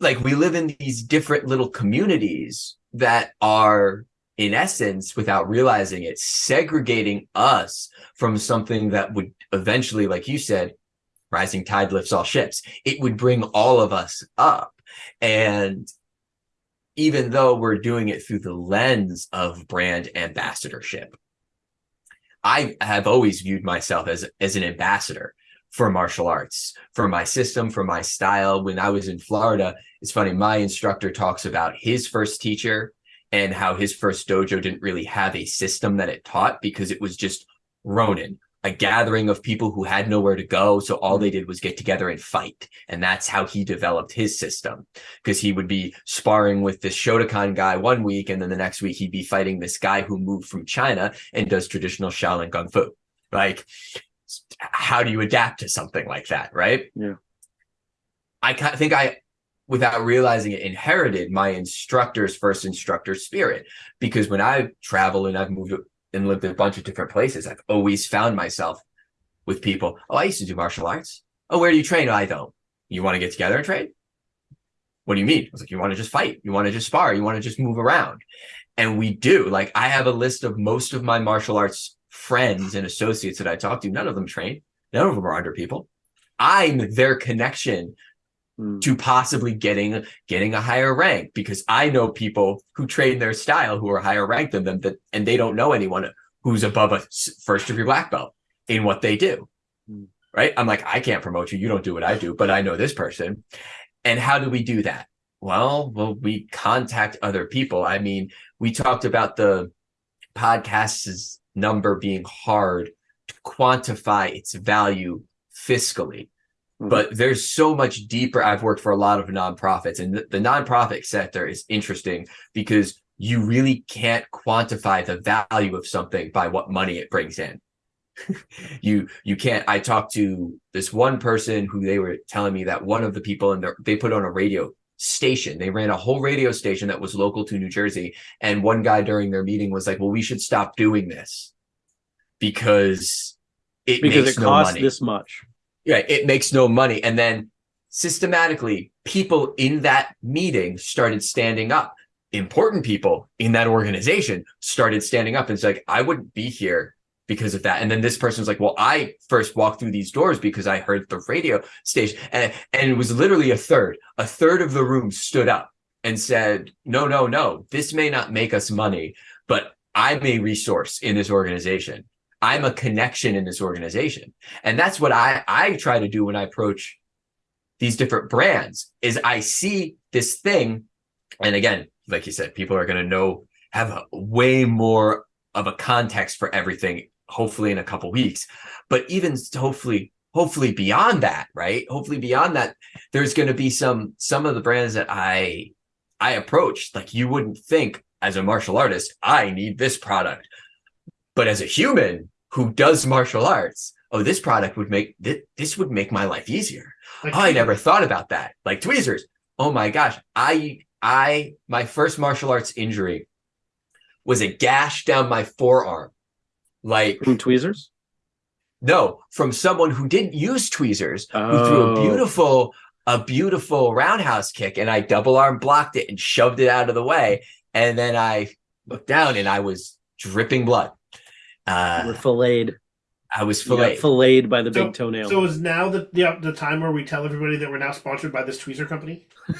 like we live in these different little communities that are in essence, without realizing it, segregating us from something that would eventually, like you said, rising tide lifts all ships. It would bring all of us up. And even though we're doing it through the lens of brand ambassadorship, I have always viewed myself as, as an ambassador for martial arts, for my system, for my style. When I was in Florida, it's funny, my instructor talks about his first teacher and how his first dojo didn't really have a system that it taught because it was just Ronin, a gathering of people who had nowhere to go. So all they mm-hmm. did was get together and fight. And that's how he developed his system because he would be sparring with this Shotokan guy one week. And then the next week he'd be fighting this guy who moved from China and does traditional Shaolin Kung Fu. Like, how do you adapt to something like that? Right. Yeah. I think I without realizing it, inherited my instructor's first instructor spirit. Because when I travel and I've moved and lived in a bunch of different places, I've always found myself with people. Oh, I used to do martial arts. Oh, where do you train? Oh, I don't. You want to get together and train? What do you mean? I was like, you want to just fight? You want to just spar? You want to just move around? And we do. Like, I have a list of most of my martial arts friends and associates that I talk to. None of them train. None of them are under people. I'm their connection mm. to possibly getting getting a higher rank because I know people who train their style who are higher ranked than them that and they don't know anyone who's above a first degree black belt in what they do. Mm. Right? I'm like, I can't promote you. You don't do what I do, but I know this person. And how do we do that? Well, well, we contact other people. I mean, we talked about the podcast's number being hard to quantify its value fiscally. Mm-hmm. But there's so much deeper. I've worked for a lot of nonprofits, and the, the nonprofit sector is interesting because you really can't quantify the value of something by what money it brings in. *laughs* you you can't. I talked to this one person who they were telling me that one of the people in there they put on a radio station. They ran a whole radio station that was local to New Jersey. And one guy during their meeting was like, well, we should stop doing this because it because it no costs money. this much yeah, it makes no money. And then systematically, people in that meeting started standing up. Important people in that organization started standing up and it's like, I wouldn't be here because of that. And then this person was like, well, I first walked through these doors because I heard the radio station. And, and it was literally a third. A third of the room stood up and said, no, no, no, this may not make us money, but I'm a resource in this organization. I'm a connection in this organization. And that's what I, I try to do when I approach these different brands is I see this thing. And again, like you said, people are going to know, have a, way more of a context for everything, hopefully in a couple weeks, but even hopefully, hopefully beyond that, right? Hopefully beyond that, there's going to be some, some of the brands that I, I approach, like you wouldn't think as a martial artist, I need this product. But as a human, who does martial arts, oh, this product would make this, this would make my life easier. Like, oh, I never thought about that. Like tweezers. Oh my gosh. I I my first martial arts injury was a gash down my forearm. Like from tweezers? No, from someone who didn't use tweezers, oh. who threw a oh. beautiful, a beautiful roundhouse kick, and I double arm blocked it and shoved it out of the way. And then I looked down and I was dripping blood. Uh, We're filleted. I was filleted. filleted by the so, big toenail. So is now the, the the time where we tell everybody that we're now sponsored by this tweezer company? *laughs*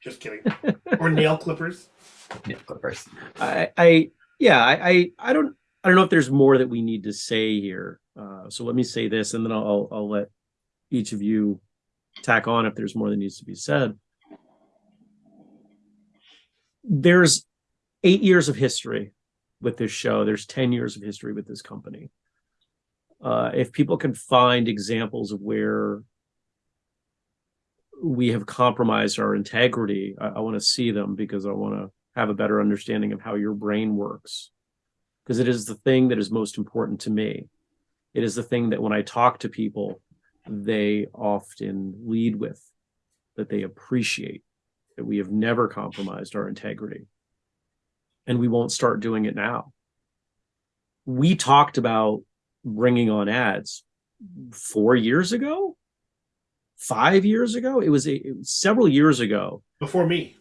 Just kidding. or nail clippers. Nail clippers. I, I yeah, I, I, I don't I don't know if there's more that we need to say here. Uh, so let me say this, and then I'll I'll let each of you tack on if there's more that needs to be said. There's eight years of history with this show. There's 10 years of history with this company. Uh, if people can find examples of where we have compromised our integrity, I, I want to see them because I want to have a better understanding of how your brain works. Because it is the thing that is most important to me. It is the thing that when I talk to people, they often lead with that they appreciate that we have never compromised our integrity. And we won't start doing it now. We talked about bringing on ads four years ago, five years ago. It was, a, it was several years ago. Before me.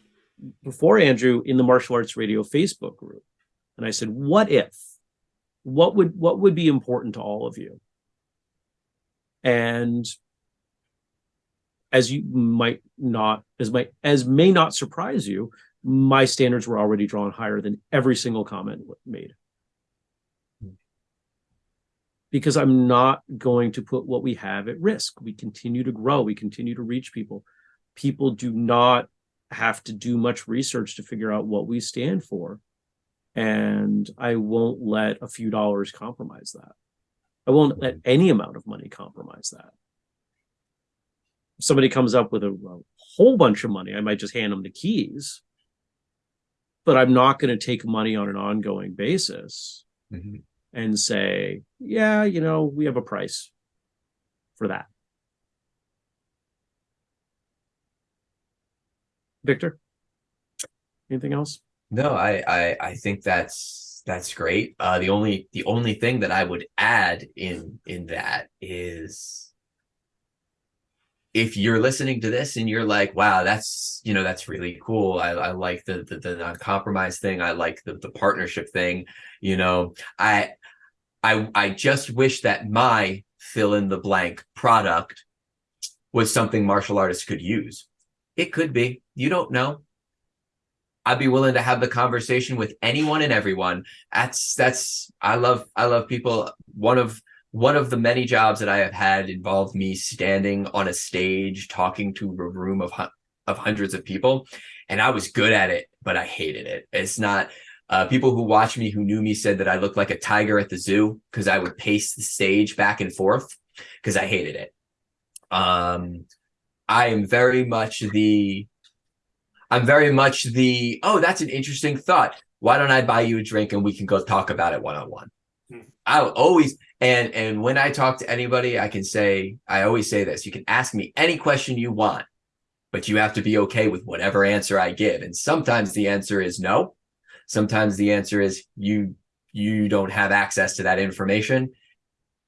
Before Andrew in the Martial Arts Radio Facebook group. And I said, what if? What would what would be important to all of you? And as you might not, as might as may not surprise you, my standards were already drawn higher than every single comment made. Because I'm not going to put what we have at risk. We continue to grow, we continue to reach people. People do not have to do much research to figure out what we stand for. And I won't let a few dollars compromise that. I won't let mm-hmm. any amount of money compromise that. If somebody comes up with a, a whole bunch of money, I might just hand them the keys. But I'm not going to take money on an ongoing basis mm -hmm. and say, yeah, you know, we have a price for that. Victor, anything else? No, I, I, I think that's that's great. Uh, the only the only thing that I would add in in that is if you're listening to this and you're like, wow, that's you know that's really cool. I, I like the, the the non-compromise thing. I like the the partnership thing. You know, I I I just wish that my fill in the blank product was something martial artists could use. It could be. You don't know. I'd be willing to have the conversation with anyone and everyone. That's that's I love I love people. One of one of the many jobs that I have had involved me standing on a stage talking to a room of of hundreds of people, and I was good at it, but I hated it. It's not. Uh, people who watched me who knew me said that I looked like a tiger at the zoo because I would pace the stage back and forth because I hated it. Um, I am very much the I'm very much the, oh, that's an interesting thought. Why don't I buy you a drink and we can go talk about it one on one? I'll always and and when I talk to anybody, I can say I always say this: you can ask me any question you want, but you have to be okay with whatever answer I give. And sometimes the answer is no. Sometimes the answer is you you don't have access to that information.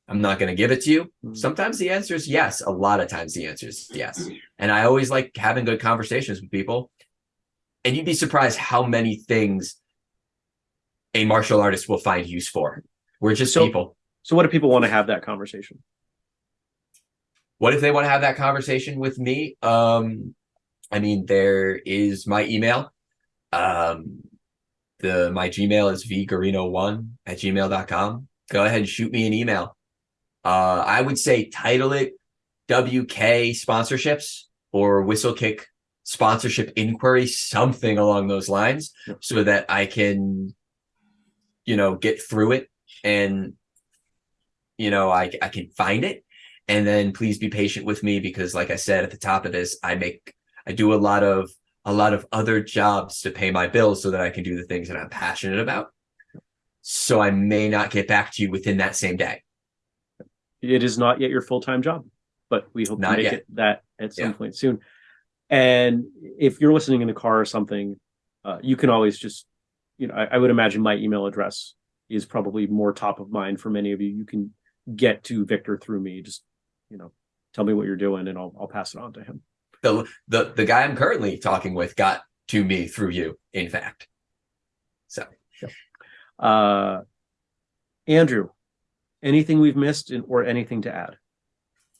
I'm not going to give it to you. Hmm. Sometimes the answer is yes. A lot of times the answer is yes. And I always like having good conversations with people and you'd be surprised how many things a martial artist will find use for. We're just so, people. So what if people want to have that conversation? What if they want to have that conversation with me? Um, I mean, there is my email. Um, the my Gmail is vgarino1 at gmail.com. Go ahead and shoot me an email. Uh, I would say title it WK sponsorships or Whistlekick sponsorship inquiry, something along those lines, so that I can, you know, get through it and, you know, I, I can find it. And then please be patient with me because like I said at the top of this, I make, I do a lot of, a lot of other jobs to pay my bills so that I can do the things that I'm passionate about. So I may not get back to you within that same day. It is not yet your full-time job, but we hope not to make yet. it that at some yeah. point soon. And if you're listening in the car or something, uh, you can always just, you know, I, I, would imagine my email address is probably more top of mind for many of you. You can get to Victor through me. Just, you know, tell me what you're doing and I'll, I'll pass it on to him. The, the, the guy I'm currently talking with got to me through you, in fact. So, uh, Andrew, anything we've missed in, or anything to add?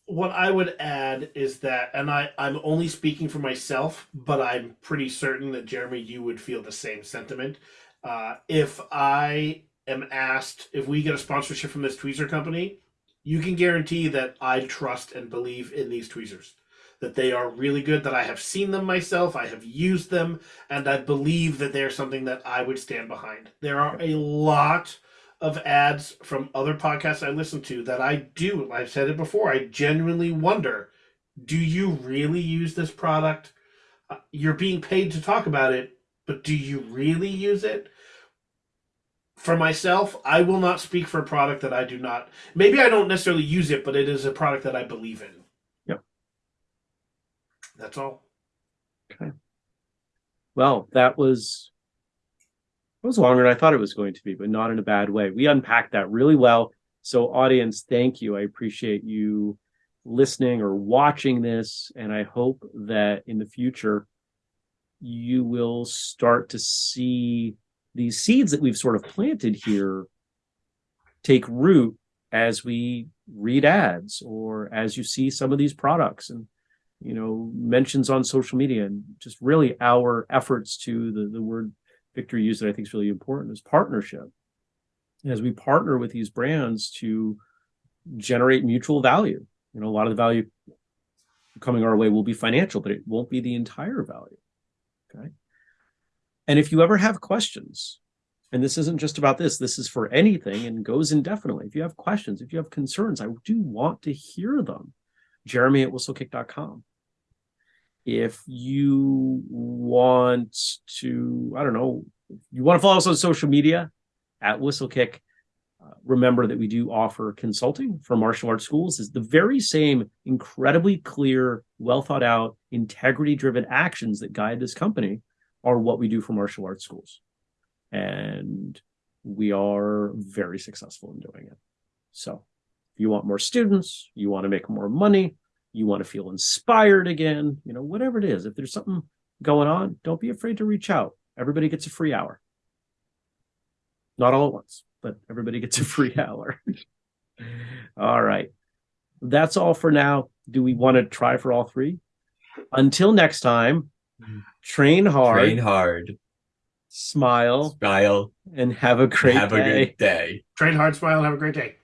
what I would add is that, and I, I'm only speaking for myself, but I'm pretty certain that Jeremy, you would feel the same sentiment. Uh, if I am asked if we get a sponsorship from this tweezer company, you can guarantee that I trust and believe in these tweezers. That they are really good, that I have seen them myself, I have used them, and I believe that they're something that I would stand behind. There are a lot of ads from other podcasts I listen to that I do. I've said it before. I genuinely wonder do you really use this product? Uh, you're being paid to talk about it, but do you really use it? For myself, I will not speak for a product that I do not. Maybe I don't necessarily use it, but it is a product that I believe in. Yep. That's all. Okay. Well, that was it was longer than I thought it was going to be, but not in a bad way. We unpacked that really well. So, audience, thank you. I appreciate you listening or watching this, and I hope that in the future you will start to see these seeds that we've sort of planted here take root as we read ads or as you see some of these products and you know mentions on social media and just really our efforts to the the word Victor used that I think is really important is partnership. As we partner with these brands to generate mutual value, you know, a lot of the value coming our way will be financial, but it won't be the entire value. Okay. And if you ever have questions, and this isn't just about this, this is for anything and goes indefinitely. If you have questions, if you have concerns, I do want to hear them. Jeremy at whistlekick.com. If you want to, I don't know, you want to follow us on social media at Whistlekick, uh, remember that we do offer consulting for martial arts schools is the very same incredibly clear, well thought out, integrity driven actions that guide this company are what we do for martial arts schools. And we are very successful in doing it. So if you want more students, you want to make more money, you want to feel inspired again, you know, whatever it is, if there's something going on, don't be afraid to reach out. Everybody gets a free hour. Not all at once, but everybody gets a free *laughs* hour. all right. That's all for now. Do we want to try for all three? Until next time, train hard, Train hard, smile, smile, and have a great have a great day. Train hard, smile, have a great day.